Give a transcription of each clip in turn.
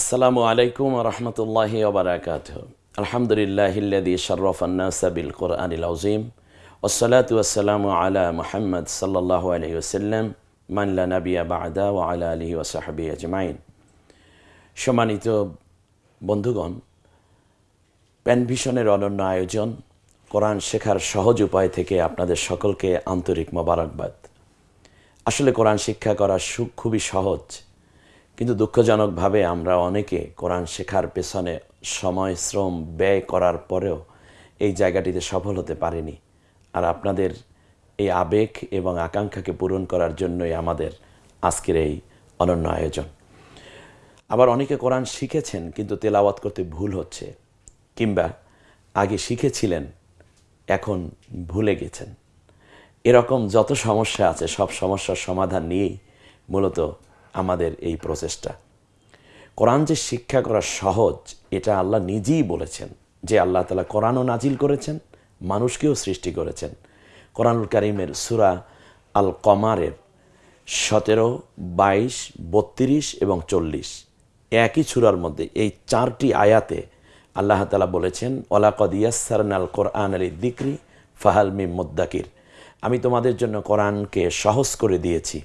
আসসালামু আলাইকুম রহমতুল্লাহি ওবরাকাত আলহামদুলিল্লাহিল্লাদি শরফান্নাসা বিল কোরআনিল আজিম ওসলাতু আলা মুহাম্মদ সাল্লাল্লাহু আলাইহি ওসাল্লাম মানলা নাবিয়া ও আলা আলিহি ওসাহাবি আজমাইন। সম্মানিত বন্ধুগণ, প্যানভিশনের অনন্য আয়োজন, কোরআন শেখার সহজ উপায় থেকে আপনাদের সকলকে আন্তরিক মোবারকবাদ। আসলে কোরআন শিক্ষা করা সুখ খুবই সহজ। কিন্তু দুঃখজনকভাবে আমরা অনেকে কোরআন শেখার পেছনে সময়, শ্রম ব্যয় করার পরেও এই জায়গাটিতে সফল হতে পারেনি। আর আপনাদের এই আবেগ এবং আকাঙ্ক্ষাকে পূরণ করার জন্যই আমাদের আজকের এই অনন্য আয়োজন। আবার অনেকে কোরআন শিখেছেন কিন্তু তেলাওয়াত করতে ভুল হচ্ছে, কিংবা আগে শিখেছিলেন, এখন ভুলে গেছেন। এরকম যত সমস্যা আছে, সব সমস্যার সমাধান নিয়েই মূলত আমাদের এই প্রচেষ্টা। কোরআন যে শিক্ষা করা সহজ, এটা আল্লাহ নিজেই বলেছেন যে আল্লাহ তালা কোরআনও নাজিল করেছেন, মানুষকেও সৃষ্টি করেছেন। কোরআনুল কারিমের সুরা আল কমারের সতেরো, বাইশ, বত্রিশ এবং চল্লিশ একই সুরার মধ্যে এই চারটি আয়াতে আল্লাহ তালা বলেছেন ওলাকদ ইয়াসারন আল কোরআন আলী দিক্রি ফাহাল মিম মুদ্দাকির। আমি তোমাদের জন্য কোরআনকে সহজ করে দিয়েছি।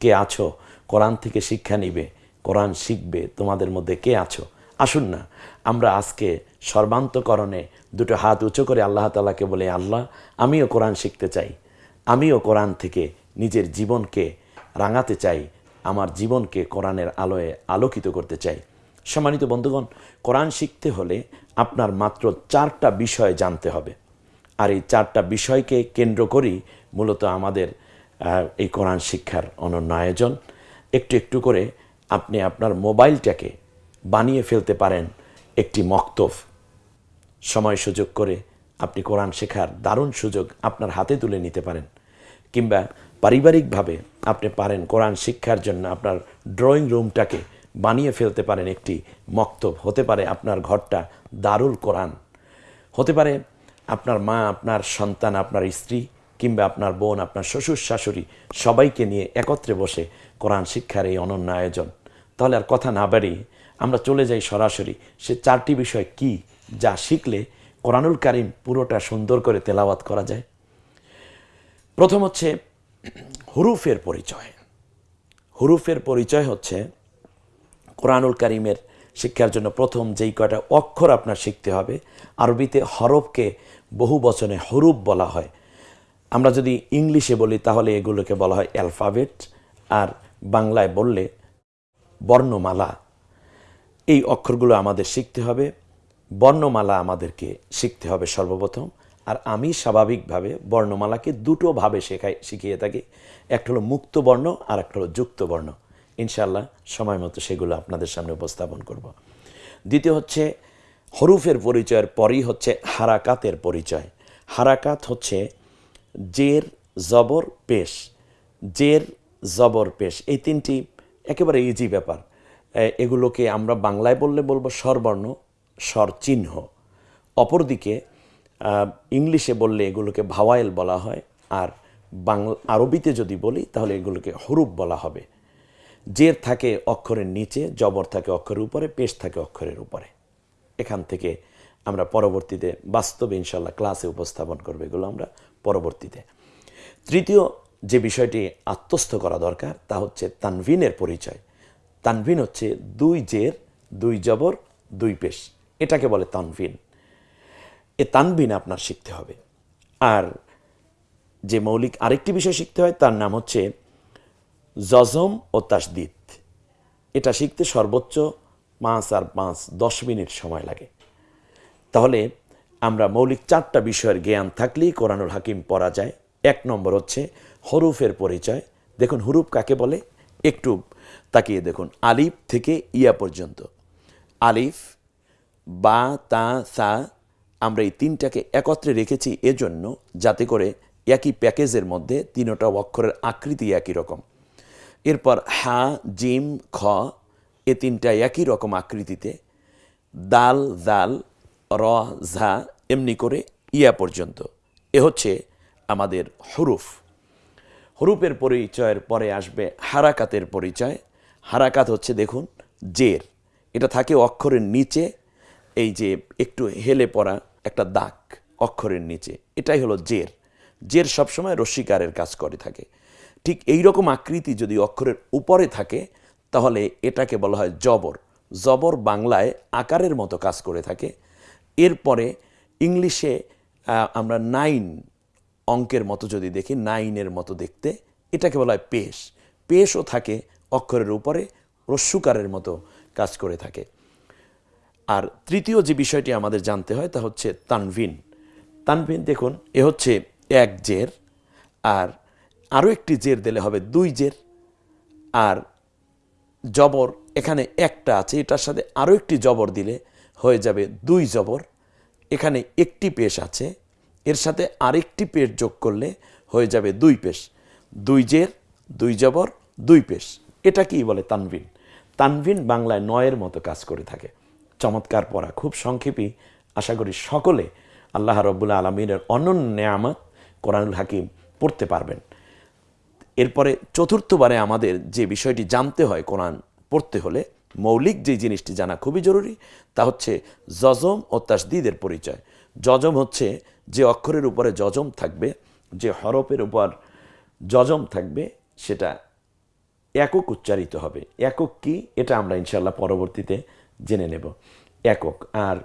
কে আছো? কোরআন থেকে শিক্ষা নিবে, কোরআন শিখবে, তোমাদের মধ্যে কে আছো? আসুন না, আমরা আজকে সর্বান্তকরণে দুটো হাত উঁচু করে আল্লাহ তালাকে বলে, আল্লাহ, আমিও কোরআন শিখতে চাই। আমিও কোরআন থেকে নিজের জীবনকে রাঙাতে চাই, আমার জীবনকে কোরআনের আলোয় আলোকিত করতে চাই। সম্মানিত বন্ধুগণ, কোরআন শিখতে হলে আপনার মাত্র চারটা বিষয় জানতে হবে। আর এই চারটা বিষয়কে কেন্দ্র করেই মূলত আমাদের এই কোরআন শিক্ষার অনন্য আয়োজন। একটু একটু করে আপনি আপনার মোবাইলটাকে বানিয়ে ফেলতে পারেন একটি মক্তব। সময় সুযোগ করে আপনি কোরআন শেখার দারুণ সুযোগ আপনার হাতে তুলে নিতে পারেন। কিংবা পারিবারিকভাবে আপনি পারেন কোরআন শিক্ষার জন্য আপনার ড্রয়িং রুমটাকে বানিয়ে ফেলতে পারেন একটি মক্তব। হতে পারে আপনার ঘরটা দারুল কোরআন। হতে পারে আপনার মা, আপনার সন্তান, আপনার স্ত্রী কিংবা আপনার বোন, আপনার শ্বশুর, শাশুড়ি সবাইকে নিয়ে একত্রে বসে কোরআন শিক্ষার এই অনন্য আয়োজন। তাহলে আর কথা না বাড়িয়ে আমরা চলে যাই সরাসরি সে চারটি বিষয় কি যা শিখলে কোরআনুল কারিম পুরোটা সুন্দর করে তেলাওয়াত করা যায়? প্রথম হচ্ছে হুরুফের পরিচয়। হুরুফের পরিচয় হচ্ছে কোরআনুল কারিমের শিক্ষার জন্য প্রথম যেই কয়টা অক্ষর আপনার শিখতে হবে। আরবিতে হরফকে বহু বচনে হরুপ বলা হয়। আমরা যদি ইংলিশে বলি, তাহলে এগুলোকে বলা হয় অ্যালফাবেট, আর বাংলায় বললে বর্ণমালা। এই অক্ষরগুলো আমাদের শিখতে হবে। বর্ণমালা আমাদেরকে শিখতে হবে সর্বপ্রথম, আর আমি স্বাভাবিকভাবে বর্ণমালাকে দুটো ভাবে শেখাই, শিখিয়ে থাকি। একটা হলো মুক্ত বর্ণ, আর একটা হলো যুক্ত বর্ণ। ইনশাল্লাহ সময় মতো সেগুলো আপনাদের সামনে উপস্থাপন করব। দ্বিতীয় হচ্ছে হরুফের পরিচয়ের পরই হচ্ছে হারাকাতের পরিচয়। হারাকাত হচ্ছে জের, জবর, পেশ। জের, জবর, পেশ। এই তিনটি একেবারে ইজি ব্যাপার। এগুলোকে আমরা বাংলায় বললে বলব স্বরবর্ণ স্বর চিহ্ন অপরদিকে ইংলিশে বললে এগুলোকে ভাওয়াইল বলা হয়, আর বাংলা আরবিতে যদি বলি, তাহলে এগুলোকে হরুপ বলা হবে। জের থাকে অক্ষরের নিচে, জবর থাকে অক্ষরের উপরে, পেশ থাকে অক্ষরের উপরে। এখান থেকে আমরা পরবর্তীতে বাস্তবে ইনশাল্লাহ ক্লাসে উপস্থাপন করব এগুলো আমরা। পরবর্তীতে। তৃতীয় যে বিষয়টি আত্মস্থ করা দরকার, তা হচ্ছে তানভিনের পরিচয়। তানভিন হচ্ছে দুই জের, দুই জবর, দুই পেশ। এটাকে বলে তানভিন। এ তানভিন আপনার শিখতে হবে। আর যে মৌলিক আরেকটি বিষয় শিখতে হয়, তার নাম হচ্ছে জজম ও তাসদিদ। এটা শিখতে সর্বোচ্চ পাঁচ আর পাঁচ, দশ মিনিট সময় লাগে। তাহলে আমরা মৌলিক চারটা বিষয়ের জ্ঞান থাকলেই কোরআনুল হাকিম পড়া যায়। এক নম্বর হচ্ছে হরুফের পরিচয়। দেখুন হুরুফ কাকে বলে? একটু তাকিয়ে দেখুন। আলিফ থেকে ইয়া পর্যন্ত। আলিফ, বা, তা, সা আমরা এই তিনটাকে একত্রে রেখেছি এজন্য যাতে করে একই প্যাকেজের মধ্যে তিনোটা অক্ষরের আকৃতি একই রকম। এরপর হা, জিম, খ, এ তিনটা একই রকম আকৃতিতে। দাল দাল র, ঝা, এমনি করে ইয়া পর্যন্ত। এ হচ্ছে আমাদের হরুফ। হরুপের পরিচয়ের পরে আসবে হারাকাতের পরিচয়। হারাকাত হচ্ছে দেখুন, জের। এটা থাকে অক্ষরের নিচে, এই যে একটু হেলে পড়া একটা দাগ অক্ষরের নিচে। এটাই হলো জের। জের সবসময় রশ্মিকারের কাজ করে থাকে। ঠিক এই রকম আকৃতি যদি অক্ষরের উপরে থাকে, তাহলে এটাকে বলা হয় জবর। জবর বাংলায় আকারের মতো কাজ করে থাকে। এরপরে ইংলিশে আমরা নাইন অঙ্কের মতো যদি দেখি, নাইনের মতো দেখতে, এটাকে বলা হয় পেশ। পেশও থাকে অক্ষরের উপরে, রস্যুকারের মতো কাজ করে থাকে। আর তৃতীয় যে বিষয়টি আমাদের জানতে হয়, তা হচ্ছে তানভিন। তানভিন, দেখুন, এ হচ্ছে এক জের, আর আরও একটি জের দিলে হবে দুই জের, আর জবর, এখানে একটা আছে, এটার সাথে আরও একটি জবর দিলে হয়ে যাবে দুই জবর। এখানে একটি পেশ আছে, এর সাথে আরেকটি পেশ যোগ করলে হয়ে যাবে দুই পেশ। দুই জের, দুই জবর, দুই পেশ। এটা কি বলে তানভিন? তানভিন বাংলায় নয়ের মতো কাজ করে থাকে। চমৎকার পড়া, খুব সংক্ষেপী। আশা করি সকলে আল্লাহ রব্বুল্লা আলমিনের অনন্য নেয়ামত কোরআনুল হাকিম পড়তে পারবেন। এরপরে চতুর্থবারে আমাদের যে বিষয়টি জানতে হয় কোরআন পড়তে হলে মৌলিক যে জিনিসটি জানা খুবই জরুরি, তা হচ্ছে জজম ও তাসদিদের পরিচয়। জজম হচ্ছে যে অক্ষরের উপরে জজম থাকবে, যে হরফের উপর জজম থাকবে, সেটা একক উচ্চারিত হবে। একক কি? এটা আমরা ইনশাল্লাহ পরবর্তীতে জেনে নেব। একক। আর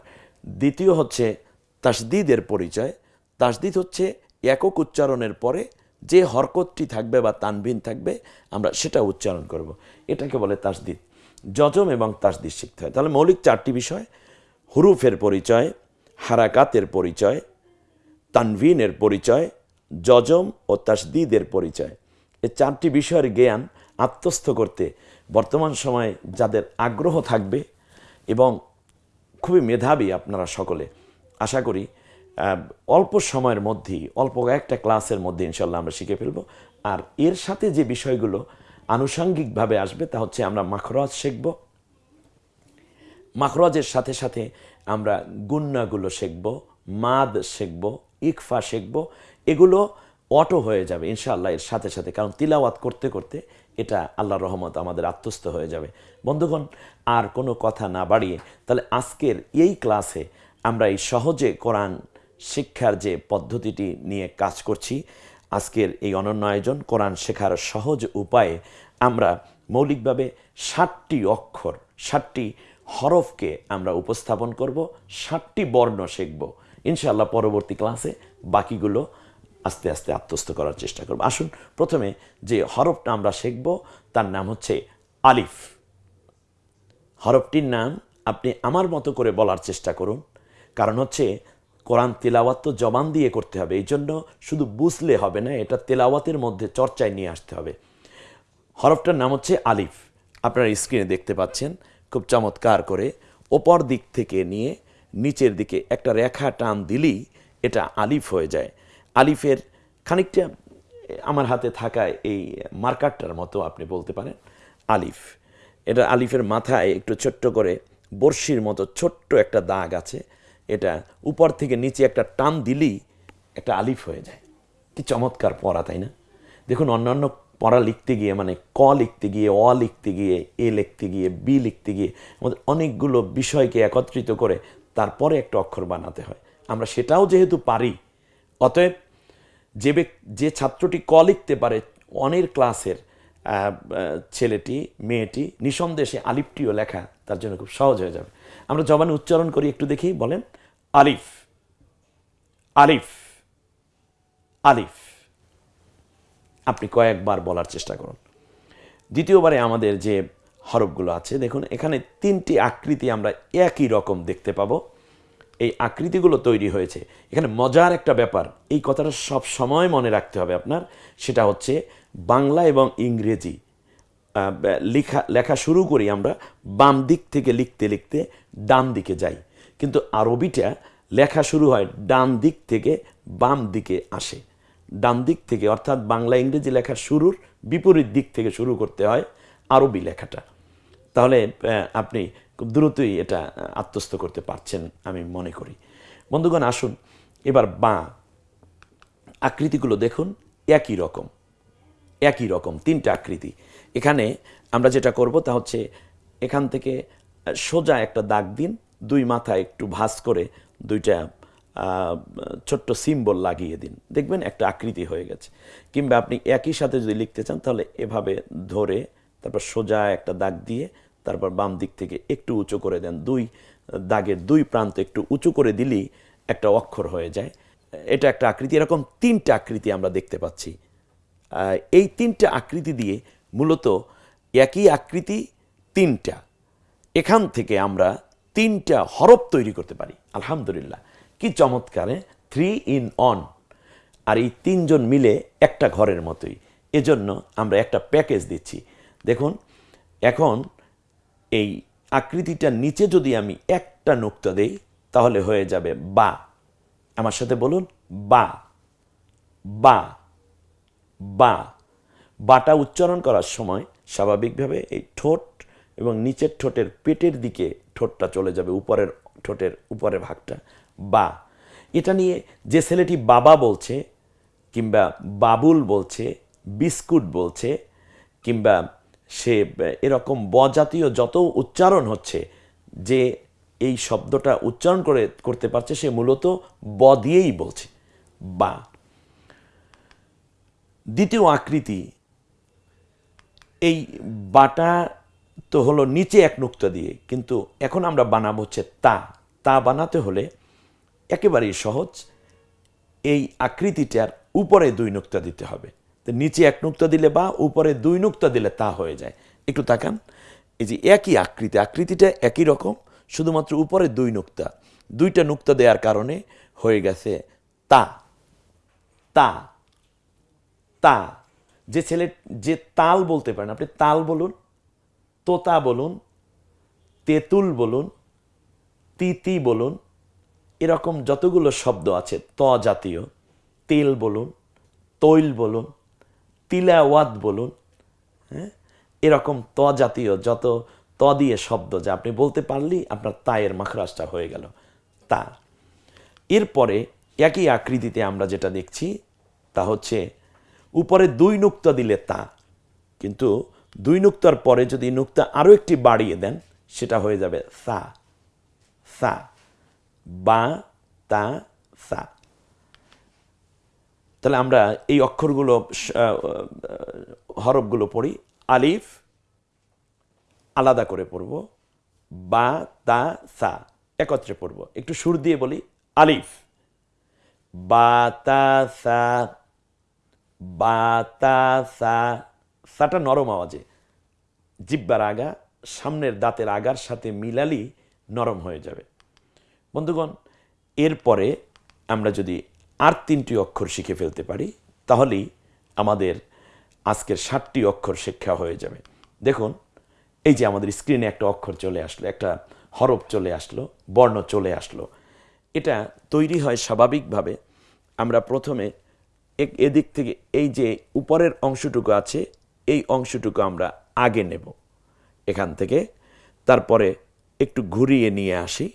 দ্বিতীয় হচ্ছে তাসদিদের পরিচয়। তাসদিদ হচ্ছে একক উচ্চারণের পরে যে হরকতটি থাকবে বা তানবিন থাকবে, আমরা সেটা উচ্চারণ করব। এটাকে বলে তাসদিদ। যজম এবং তাসদিদ শিখতে হয়। তাহলে মৌলিক চারটি বিষয়, হুরুফের পরিচয়, হারাকাতের পরিচয়, তানভিনের পরিচয়, যজম ও তাসদিদের পরিচয়। এই চারটি বিষয়ের জ্ঞান আত্মস্থ করতে বর্তমান সময়ে যাদের আগ্রহ থাকবে এবং খুবই মেধাবী আপনারা সকলে, আশা করি অল্প সময়ের মধ্যেই, অল্প একটা ক্লাসের মধ্যে ইনশাল্লাহ আমরা শিখে ফেলব। আর এর সাথে যে বিষয়গুলো আনুষঙ্গিকভাবে আসবে, তা হচ্ছে আমরা মাখরাজ শিখব। মাখরাজের সাথে সাথে আমরা গুন্নাগুলো শিখব, মাদ শিখব, ইকফা শিখব, এগুলো অটো হয়ে যাবে ইনশাআল্লাহ এর সাথে সাথে, কারণ তিলাওয়াত করতে করতে এটা আল্লাহর রহমত আমাদের আত্মস্থ হয়ে যাবে। বন্ধুগণ, আর কোনো কথা না বাড়িয়ে, তাহলে আজকের এই ক্লাসে আমরা এই সহজে কোরআন শিক্ষার যে পদ্ধতিটি নিয়ে কাজ করছি আজকের এই অনন্য আয়োজন কোরআন শেখার সহজ উপায়ে আমরা মৌলিকভাবে ষাটটি অক্ষর, ষাটটি হরফকে আমরা উপস্থাপন করব, ষাটটি বর্ণ শিখব। ইনশাআল্লাহ পরবর্তী ক্লাসে বাকিগুলো আস্তে আস্তে আত্মস্থ করার চেষ্টা করব। আসুন, প্রথমে যে হরফটা আমরা শিখব, তার নাম হচ্ছে আলিফ। হরফটির নাম আপনি আমার মতো করে বলার চেষ্টা করুন। কারণ হচ্ছে কোরআন তেলাওয়াত তো জবান দিয়ে করতে হবে, এই জন্য শুধু বুঝলে হবে না, এটা তেলাওয়াতের মধ্যে চর্চায় নিয়ে আসতে হবে। হরফটার নাম হচ্ছে আলিফ। আপনারা স্ক্রিনে দেখতে পাচ্ছেন, খুব চমৎকার করে ওপর দিক থেকে নিয়ে নিচের দিকে একটা রেখা টান দিলেই এটা আলিফ হয়ে যায়। আলিফের খানিকটা আমার হাতে থাকা এই মার্কারটার মতো আপনি বলতে পারেন, আলিফ। এটা আলিফের মাথায় একটু ছোট্ট করে বর্ষির মতো ছোট্ট একটা দাগ আছে এটা উপর থেকে নিচে একটা টান দিলেই একটা আলিফ হয়ে যায়। কি চমৎকার পড়া, তাই না? দেখুন, অন্যান্য পড়া লিখতে গিয়ে মানে ক লিখতে গিয়ে, অ লিখতে গিয়ে, এ লিখতে গিয়ে, বি লিখতে গিয়ে, আমাদের অনেকগুলো বিষয়কে একত্রিত করে তারপরে একটা অক্ষর বানাতে হয়। আমরা সেটাও যেহেতু পারি, অতএব যে যে ছাত্রটি ক লিখতে পারে, অনের ক্লাসের ছেলেটি, মেয়েটি নিঃসন্দেশে আলিফটিও লেখা তার জন্য খুব সহজ হয়ে যাবে। আমরা জবানে উচ্চারণ করি, একটু দেখি, বলেন। আলিফ আলিফ আলিফ। আপনি কয়েকবার বলার চেষ্টা করুন। দ্বিতীয়বারে আমাদের যে হরফগুলো আছে, দেখুন, এখানে তিনটি আকৃতি আমরা একই রকম দেখতে পাবো। এই আকৃতিগুলো তৈরি হয়েছে। এখানে মজার একটা ব্যাপার, এই কথাটা সব সময় মনে রাখতে হবে আপনার। সেটা হচ্ছে বাংলা এবং ইংরেজি। লেখা লেখা শুরু করি আমরা, বাম দিক থেকে লিখতে লিখতে ডান দিকে যাই। কিন্তু আরবিটা লেখা শুরু হয় ডান দিক থেকে বাম দিকে আসে। ডান দিক থেকে, অর্থাৎ বাংলা, ইংরেজি লেখার শুরুর বিপরীত দিক থেকে শুরু করতে হয় আরবি লেখাটা। তাহলে আপনি খুব দ্রুতই এটা আত্মস্থ করতে পারছেন আমি মনে করি। বন্ধুগণ, আসুন এবার বা আকৃতিগুলো দেখুন, একই রকম একই রকম, তিনটা আকৃতি। এখানে আমরা যেটা করব তা হচ্ছে এখান থেকে সোজা একটা দাগ দিন দুই মাথায় একটু ভাঁজ করে দুইটা ছোট্ট সিম্বল লাগিয়ে দিন। দেখবেন একটা আকৃতি হয়ে গেছে। কিংবা আপনি একই সাথে যদি লিখতে চান, তাহলে এভাবে ধরে, তারপর সোজা একটা দাগ দিয়ে, তারপর বাম দিক থেকে একটু উঁচু করে দেন। দুই, দাগের দুই প্রান্ত একটু উঁচু করে দিলেই একটা অক্ষর হয়ে যায়। এটা একটা আকৃতি। এরকম তিনটা আকৃতি আমরা দেখতে পাচ্ছি। এই তিনটা আকৃতি দিয়ে মূলত একই আকৃতি তিনটা। এখান থেকে আমরা তিনটা হরফ তৈরি করতে পারি। আলহামদুলিল্লাহ। কি চমৎকারে থ্রি ইন অন আর এই তিনজন মিলে একটা ঘরের মতোই। এজন্য আমরা একটা প্যাকেজ দিচ্ছি। দেখুন, এখন এই আকৃতিটার নিচে যদি আমি একটা নুক্তা দেই, তাহলে হয়ে যাবে বা। আমার সাথে বলুন, বা। বা। বা। বাটা উচ্চারণ করার সময় স্বাভাবিকভাবে এই ঠোঁট এবং নিচের ঠোঁটের পেটের দিকে ঠোঁটটা চলে যাবে, উপরের ঠোঁটের উপরের ভাগটা। বা, এটা নিয়ে যে ছেলেটি বাবা বলছে, কিংবা বাবুল বলছে, বিস্কুট বলছে, কিংবা সে এরকম বজাতীয় যত উচ্চারণ হচ্ছে, যে এই শব্দটা উচ্চারণ করে, করতে পারছে, সে মূলত ব দিয়েই বলছে। বা, দ্বিতীয় আকৃতি, এই বাটা তো হলো নিচে এক নুক্তা দিয়ে। কিন্তু এখন আমরা বানাবো হচ্ছে তা। তা বানাতে হলে একেবারেই সহজ। এই আকৃতিটার উপরে দুই নুক্তা দিতে হবে। তো নিচে এক নুক্তা দিলে বা, উপরে দুই নুক্তা দিলে তা হয়ে যায়। একটু তাকান। এই যে একই আকৃতি, আকৃতিটা একই রকম, শুধুমাত্র উপরে দুই নুক্তা। দুইটা নুক্তা দেওয়ার কারণে হয়ে গেছে তা। তা। তা। যে ছেলে, যে তাল বলতে পারেন, আপনি তাল বলুন। তোতা বলুন, তেঁতুল বলুন, তিতি বলুন, এরকম যতগুলো শব্দ আছে, ত জাতীয়, তেল বলুন, তৈল বলুন, তিলাওয়াত বলুন হ্যাঁ? এরকম ত জাতীয় যত ত দিয়ে শব্দ যা আপনি বলতে পারলেই আপনার তায়ের মাখরাজটা হয়ে গেল। তা। এরপরে একই আকৃতিতে আমরা যেটা দেখছি, তা হচ্ছে, উপরে দুই নুক্তা দিলে তা, কিন্তু দুই নুক্তার পরে যদি নুক্তা আরও একটি বাড়িয়ে দেন, সেটা হয়ে যাবে সা। সা। বা, তা, সা। তাহলে আমরা এই অক্ষরগুলো হরফগুলো পড়ি। আলিফ, আলাদা করে পড়ব। বা, তা, সা একত্রে পড়ব। একটু সুর দিয়ে বলি। আলিফ। বা, তা, সা। বাতাসা সাটা নরম আওয়াজে। জিব্বার আগা, সামনের দাঁতের আগার সাথে মিলালি নরম হয়ে যাবে। বন্ধুগণ, এরপরে আমরা যদি আর তিনটি অক্ষর শিখে ফেলতে পারি, তাহলেই আমাদের আজকের ষাটটি অক্ষর শিক্ষা হয়ে যাবে। দেখুন, এই যে আমাদের স্ক্রিনে একটা অক্ষর চলে আসলো, একটা হরফ চলে আসলো, বর্ণ চলে আসলো, এটা তৈরি হয় স্বাভাবিকভাবে। আমরা প্রথমে এদিক থেকে এই যে উপরের অংশটুকু আছে এই অংশটুকু আমরা আগে নেব। এখান থেকে তারপরে একটু ঘুরিয়ে নিয়ে আসি।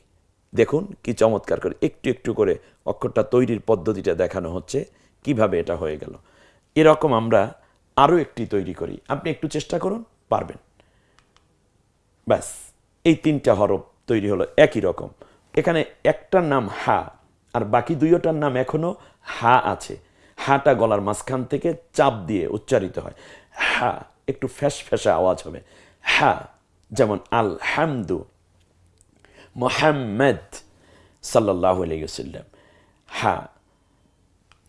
দেখুন কি চমৎকার করে একটু একটু করে অক্ষরটা তৈরির পদ্ধতিটা দেখানো হচ্ছে, কীভাবে এটা হয়ে গেল। এরকম আমরা আরও একটি তৈরি করি। আপনি একটু চেষ্টা করুন, পারবেন। ব্যাস, এই তিনটা হরফ তৈরি হলো একই রকম। এখানে একটার নাম হা, আর বাকি দুইটার নাম এখনও হা আছে। হাটা গলার মাঝখান থেকে চাপ দিয়ে উচ্চারিত হয়। হা, একটু ফ্যাস ফ্যাসা আওয়াজ হবে। হা, যেমন আল হামদু মোহাম্মদ সাল্লাহ আলাইসাল্লাম হা,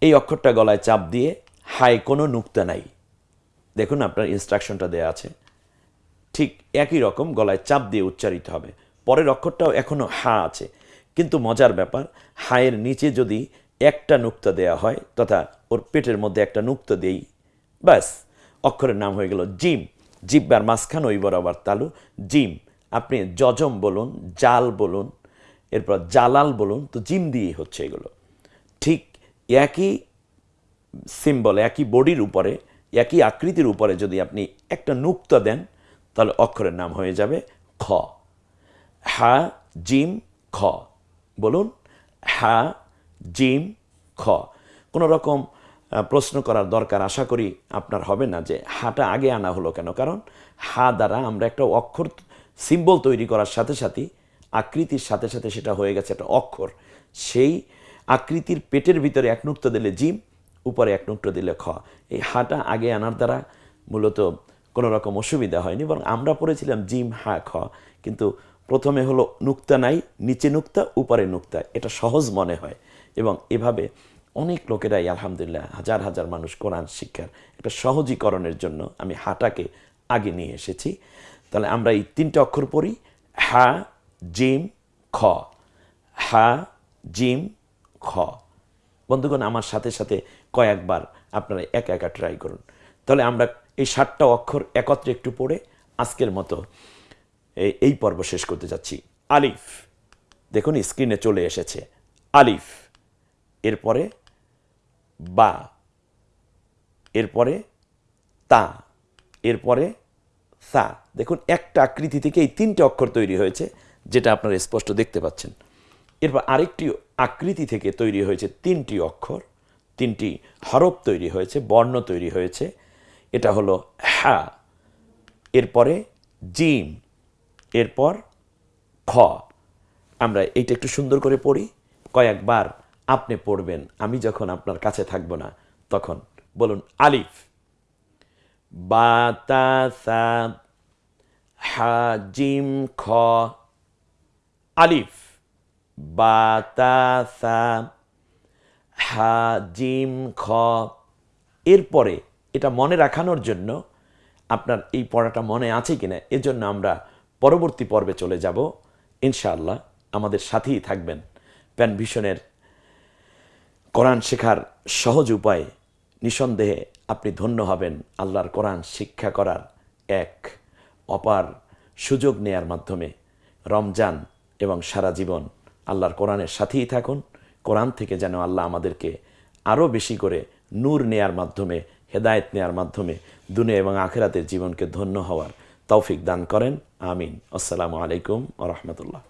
এই অক্ষরটা গলায় চাপ দিয়ে হায় কোনো নুক্তা নাই। দেখুন আপনার ইনস্ট্রাকশনটা দেয়া আছে। ঠিক একই রকম গলায় চাপ দিয়ে উচ্চারিত হবে। পরের অক্ষরটাও এখনও হা আছে। কিন্তু মজার ব্যাপার, হায়ের নিচে যদি একটা নুক্তা দেয়া হয় তথা ওর পেটের মধ্যে একটা নুক্তা দেই, ব্যাস। অক্ষরের নাম হয়ে গেল জিম। জিব্বার মাঝখান ওই বরাবর তালু। জিম, আপনি জজম বলুন, জাল বলুন, এরপর জালাল বলুন, তো জিম দিয়েই হচ্ছে এগুলো। ঠিক একই সিম্বল একই বডির উপরে, একই আকৃতির উপরে যদি আপনি একটা নুক্তা দেন, তাহলে অক্ষরের নাম হয়ে যাবে খ। হা, জিম, খ। বলুন, হা, জিম, খ। কোনো রকম প্রশ্ন করার দরকার আশা করি আপনার হবে না যে হাটা আগে আনা হলো কেন। কারণ হা দ্বারা আমরা একটা অক্ষর সিম্বল তৈরি করার সাথে সাথে আকৃতির সাথে সাথে সেটা হয়ে গেছে একটা অক্ষর। সেই আকৃতির পেটের ভিতরে এক নুক্ত দিলে জিম, উপরে এক নুক্ত দিলে খ। এই হাটা আগে আনার দ্বারা মূলত কোনো রকম অসুবিধা হয়নি, বরং আমরা পড়েছিলাম জিম, হা, খ। কিন্তু প্রথমে হলো নুক্তা নাই, নিচে নুক্তা, উপরে নুক্তা। এটা সহজ মনে হয়। এবং এভাবে অনেক লোকেরাই আলহামদুলিল্লাহ হাজার হাজার মানুষ কোরআন শিক্ষার একটা সহজীকরণের জন্য আমি হাটাকে আগে নিয়ে এসেছি। তাহলে আমরা এই তিনটে অক্ষর পড়ি। হা, জিম, খ। হা, জিম, খ। বন্ধুগণ, আমার সাথে সাথে কয়েকবার আপনারা একা একা ট্রাই করুন। তাহলে আমরা এই সাতটা অক্ষর একত্রে একটু পড়ে আজকের মতো এই- পর্ব শেষ করতে যাচ্ছি। আলিফ, দেখুন স্ক্রিনে চলে এসেছে। আলিফ, এরপরে বা, এরপরে তা, এরপরে সা। দেখুন, একটা আকৃতি থেকে এই তিনটে অক্ষর তৈরি হয়েছে, যেটা আপনারা স্পষ্ট দেখতে পাচ্ছেন। এরপর আরেকটি আকৃতি থেকে তৈরি হয়েছে তিনটি অক্ষর, তিনটি হরফ তৈরি হয়েছে, বর্ণ তৈরি হয়েছে। এটা হলো হ্যা এরপরে জিম, এরপর খ। আমরা এইটা একটু সুন্দর করে পড়ি, কয়েকবার। আপনি পড়বেন, আমি যখন আপনার কাছে থাকব না, তখন বলুন, আলিফ, বাতাসা, হাজিম, খ, আলিফ, বাতাসা, হাজিম, খ। এরপরে এটা মনে রাখানোর জন্য আপনার এই পড়াটা মনে আছে কিনা, এজন্য আমরা পরবর্তী পর্বে চলে যাব। ইনশাআল্লাহ আমাদের সাথেই থাকবেন। প্যান ভিশনের কোরআন শেখার সহজ উপায় নিঃসন্দেহে আপনি ধন্য হবেন আল্লাহর কোরআন শিক্ষা করার এক অপার সুযোগ নেয়ার মাধ্যমে। রমজান এবং সারা জীবন আল্লাহর কোরআনের সাথেই থাকুন। কোরআন থেকে যেন আল্লাহ আমাদেরকে আরও বেশি করে নূর নেয়ার মাধ্যমে, হেদায়েত নেয়ার মাধ্যমে দুনিয়া এবং আখেরাতের জীবনকে ধন্য হওয়ার তৌফিক দান করেন। আমিন। আসসালামু আলাইকুম আ রহমতুল্লাহ।